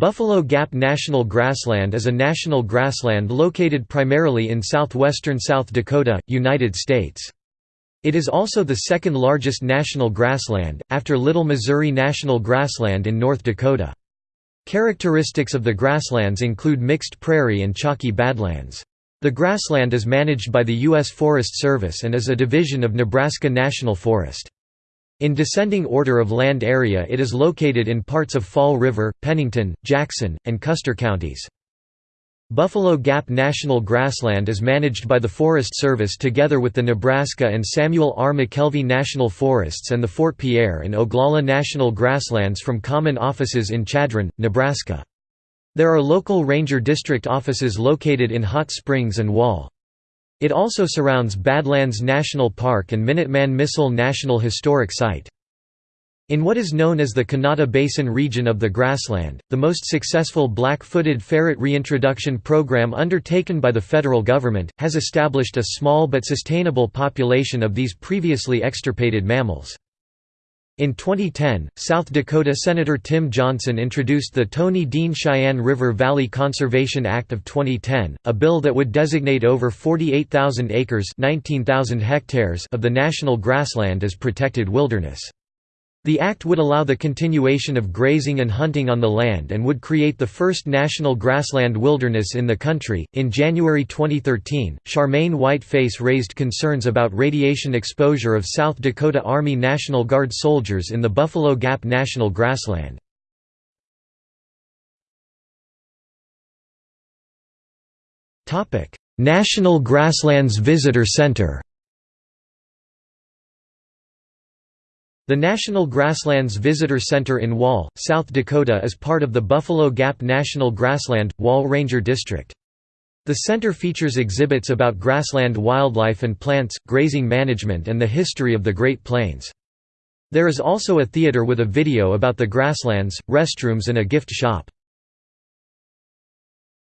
Buffalo Gap National Grassland is a national grassland located primarily in southwestern South Dakota, United States. It is also the second largest national grassland, after Little Missouri National Grassland in North Dakota. Characteristics of the grasslands include mixed prairie and chalky badlands. The grassland is managed by the U.S. Forest Service and is a division of Nebraska National Forest. In descending order of land area it is located in parts of Fall River, Pennington, Jackson, and Custer counties. Buffalo Gap National Grassland is managed by the Forest Service together with the Nebraska and Samuel R. McKelvey National Forests and the Fort Pierre and Oglala National Grasslands from common offices in Chadron, Nebraska. There are local ranger district offices located in Hot Springs and Wall. It also surrounds Badlands National Park and Minuteman Missile National Historic Site. In what is known as the Conata Basin region of the grassland, the most successful black-footed ferret reintroduction program undertaken by the federal government, has established a small but sustainable population of these previously extirpated mammals. In 2010, South Dakota Senator Tim Johnson introduced the Tony Dean Cheyenne River Valley Conservation Act of 2010, a bill that would designate over 48,000 acres 19,000 hectares of the national grassland as protected wilderness. The act would allow the continuation of grazing and hunting on the land and would create the first national grassland wilderness in the country. In January 2013, Charmaine Whiteface raised concerns about radiation exposure of South Dakota Army National Guard soldiers in the Buffalo Gap National Grassland. National Grasslands Visitor Center The National Grasslands Visitor Center in Wall, South Dakota is part of the Buffalo Gap National Grassland, Wall Ranger District. The center features exhibits about grassland wildlife and plants, grazing management and the history of the Great Plains. There is also a theater with a video about the grasslands, restrooms and a gift shop.